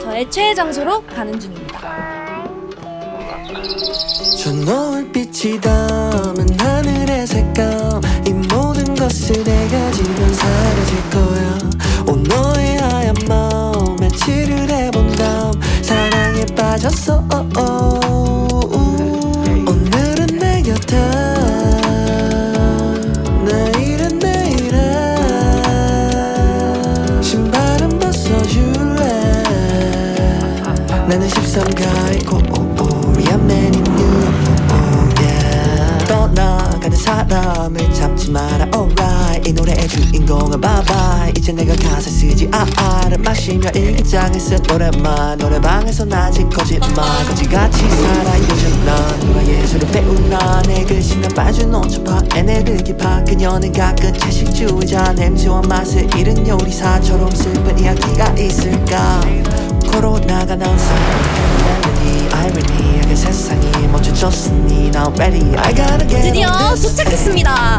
저의 최애 장소로 가는 중입니다. 나는 13가의 코리아 맨인 뉴 떠나가는 사람을 잡지 마라 alright. 이 노래의 주인공은 bye 이제 내가 가사 쓰지 아아를 마시며 일기장에 쓴 노래만 노래방에서 아직 거짓말 거지같이 살아. 요즘 난 누가 예술을 배우나 내. 글씨 난 빠져놓은 척봐 애네들 기파 그녀는 가끔 채식주의자. 냄새와 맛을 잃은 요리사처럼 슬픈 이야기가 있을까 드디어 도착했습니다. Oh, oh.